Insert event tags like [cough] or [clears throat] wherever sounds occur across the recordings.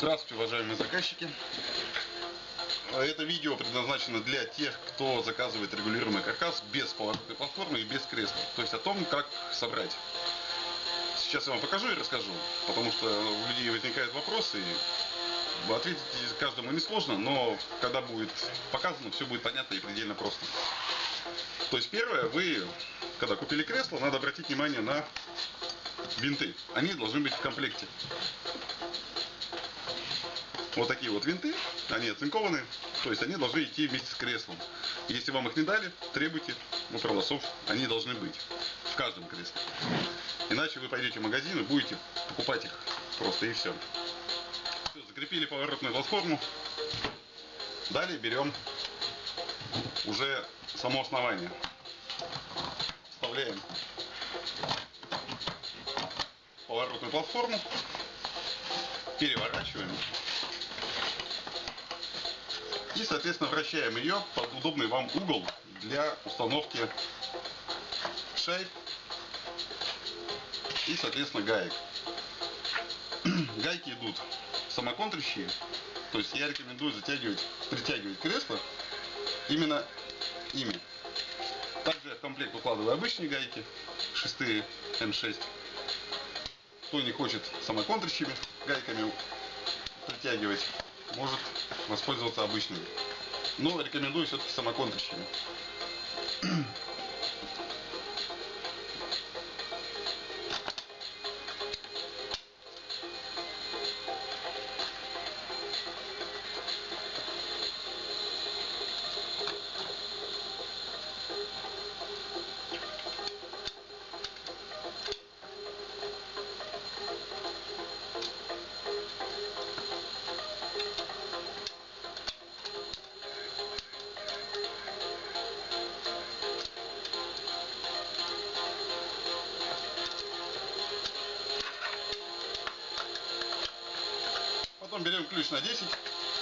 Здравствуйте, уважаемые заказчики. Это видео предназначено для тех, кто заказывает регулируемый каркас без поворотной платформы и без кресла. То есть о том, как собрать. Сейчас я вам покажу и расскажу, потому что у людей возникают вопросы. И ответить каждому несложно, но когда будет показано, все будет понятно и предельно просто. То есть первое, вы, когда купили кресло, надо обратить внимание на винты. Они должны быть в комплекте. Вот такие вот винты, они оцинкованы, то есть они должны идти вместе с креслом. Если вам их не дали, требуйте у продавцов, они должны быть в каждом кресле. Иначе вы пойдете в магазин и будете покупать их просто и все. Все, закрепили поворотную платформу. Далее берем уже само основание. Вставляем поворотную платформу, переворачиваем и, соответственно, вращаем ее под удобный вам угол для установки шайб и, соответственно, гаек. [clears throat] Гайки идут самоконтрящие, то есть я рекомендую затягивать, притягивать кресло именно ими. Также я в комплект укладываю обычные гайки, шестые М6. Кто не хочет самоконтрящими гайками притягивать, может воспользоваться обычными. Но рекомендую все-таки самоконтрящими. Потом берем ключ на 10,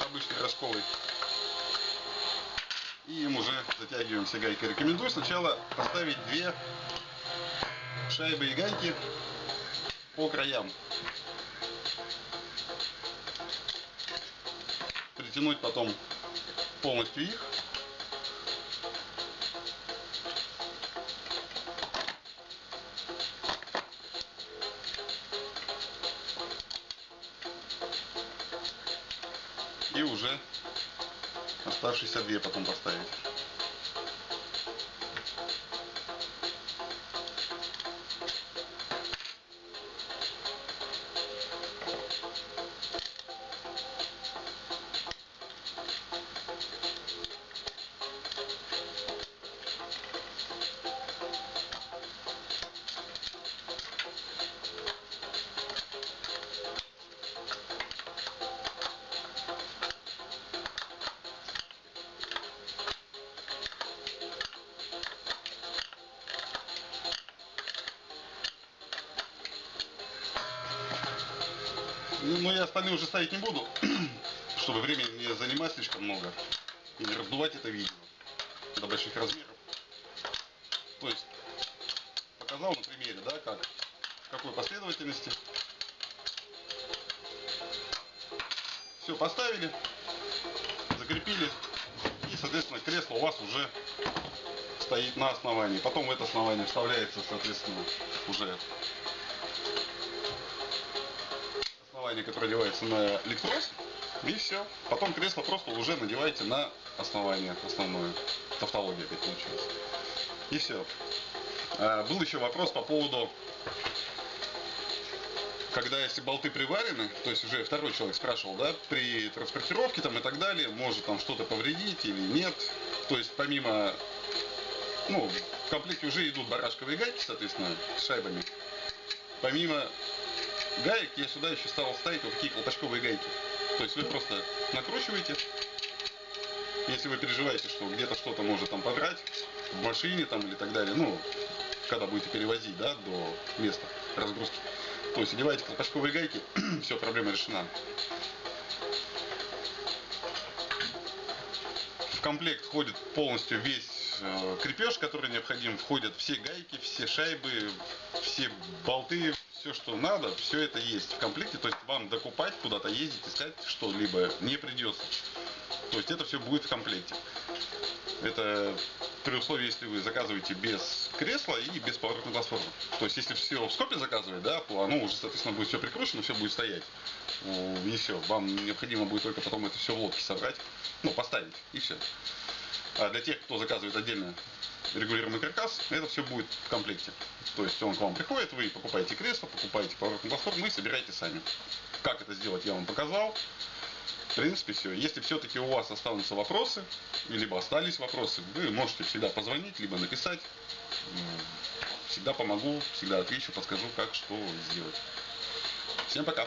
обычный рожковый. И им уже затягиваем все гайки. Рекомендую сначала поставить две шайбы и гайки по краям. Притянуть потом полностью их. И уже оставшиеся две потом поставить. Ну, я остальные уже ставить не буду, [clears throat] чтобы времени не занимать слишком много. И не раздувать это видео до больших размеров. То есть, показал на примере, да, как, в какой последовательности. Все поставили, закрепили. И, соответственно, кресло у вас уже стоит на основании. Потом в это основание вставляется, соответственно, уже основание, которое одевается на электрос, и все. Потом кресло просто уже надеваете на основание основное. Тавтология опять получилась. И все. А, был еще вопрос по поводу, когда если болты приварены, то есть уже второй человек спрашивал, да, при транспортировке там и так далее, может там что-то повредить или нет. То есть помимо, ну, в комплекте уже идут барашковые гайки, соответственно, с шайбами. Помимо гаек я сюда еще стал ставить вот такие колпачковые гайки. То есть вы просто накручиваете, если вы переживаете, что где-то что-то может там подрать, в машине там или так далее, ну, когда будете перевозить, да, до места разгрузки. То есть одеваете колпачковые гайки, [clears throat] все, проблема решена. В комплект входит полностью весь э, крепеж, который необходим. Входят все гайки, все шайбы, все болты, все, что надо, все это есть в комплекте. То есть вам докупать, куда-то ездить, искать что-либо не придется. То есть это все будет в комплекте. Это при условии, если вы заказываете без кресла и без поворотной платформы. То есть если все в скопе заказывать, да, то оно уже, соответственно, будет все прикручено, все будет стоять. И все. Вам необходимо будет только потом это все в лодке собрать, ну, поставить, и все. А для тех, кто заказывает отдельно регулируемый каркас, это все будет в комплекте. То есть он к вам приходит, вы покупаете кресло, покупаете поворотную платформу и собираете сами. Как это сделать, я вам показал. В принципе, все. Если все-таки у вас останутся вопросы, либо остались вопросы, вы можете всегда позвонить, либо написать. Всегда помогу, всегда отвечу, подскажу, как что сделать. Всем пока!